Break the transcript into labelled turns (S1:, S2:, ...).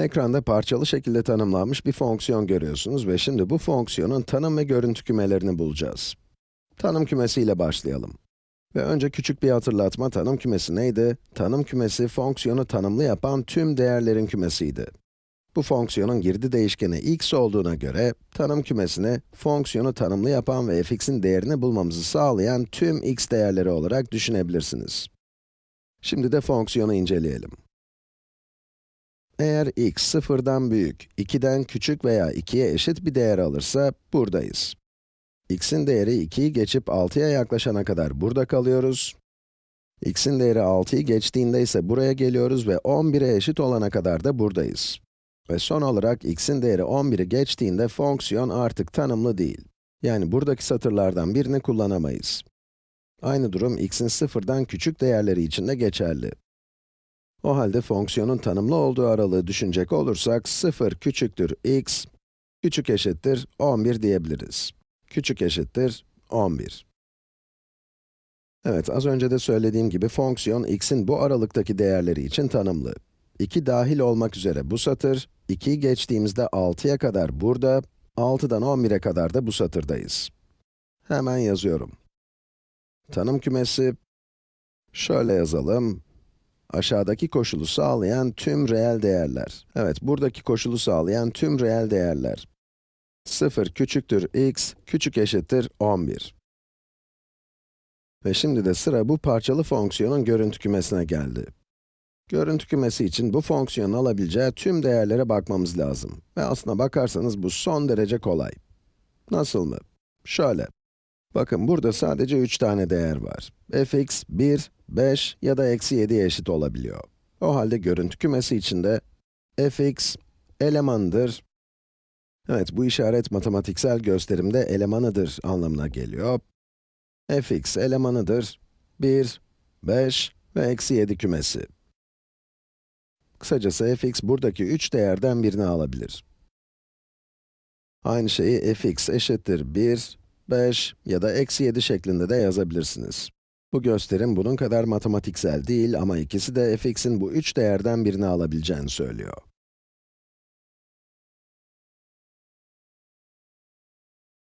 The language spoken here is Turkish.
S1: Ekranda parçalı şekilde tanımlanmış bir fonksiyon görüyorsunuz ve şimdi bu fonksiyonun tanım ve görüntü kümelerini bulacağız. Tanım kümesiyle başlayalım. Ve önce küçük bir hatırlatma, tanım kümesi neydi? Tanım kümesi, fonksiyonu tanımlı yapan tüm değerlerin kümesiydi. Bu fonksiyonun girdi değişkeni x olduğuna göre, tanım kümesini, fonksiyonu tanımlı yapan ve fx'in değerini bulmamızı sağlayan tüm x değerleri olarak düşünebilirsiniz. Şimdi de fonksiyonu inceleyelim. Eğer x sıfırdan büyük, 2'den küçük veya 2'ye eşit bir değer alırsa, buradayız. x'in değeri 2'yi geçip 6'ya yaklaşana kadar burada kalıyoruz. x'in değeri 6'yı geçtiğinde ise buraya geliyoruz ve 11'e eşit olana kadar da buradayız. Ve son olarak x'in değeri 11'i geçtiğinde fonksiyon artık tanımlı değil. Yani buradaki satırlardan birini kullanamayız. Aynı durum x'in sıfırdan küçük değerleri için de geçerli. O halde fonksiyonun tanımlı olduğu aralığı düşünecek olursak, 0 küçüktür x, küçük eşittir 11 diyebiliriz. Küçük eşittir 11. Evet, az önce de söylediğim gibi fonksiyon x'in bu aralıktaki değerleri için tanımlı. 2 dahil olmak üzere bu satır, 2'yi geçtiğimizde 6'ya kadar burada, 6'dan 11'e kadar da bu satırdayız. Hemen yazıyorum. Tanım kümesi, şöyle yazalım, aşağıdaki koşulu sağlayan tüm reel değerler. Evet, buradaki koşulu sağlayan tüm reel değerler. 0 küçüktür x, küçük eşittir 11. Ve şimdi de sıra bu parçalı fonksiyonun görüntü kümesine geldi. Görüntü kümesi için bu fonksiyonun alabileceği tüm değerlere bakmamız lazım. Ve aslına bakarsanız bu son derece kolay. Nasıl mı? Şöyle. Bakın burada sadece 3 tane değer var. fx 1, 5 ya da eksi 7'ye eşit olabiliyor. O halde görüntü kümesi içinde fx elemanıdır. Evet, bu işaret matematiksel gösterimde elemanıdır anlamına geliyor. fx elemanıdır 1, 5 ve eksi 7 kümesi. Kısacası fx buradaki 3 değerden birini alabilir. Aynı şeyi fx eşittir 1, 5 ya da eksi 7 şeklinde de yazabilirsiniz. Bu gösterim bunun kadar matematiksel değil ama ikisi de fx'in bu üç değerden birini alabileceğini söylüyor.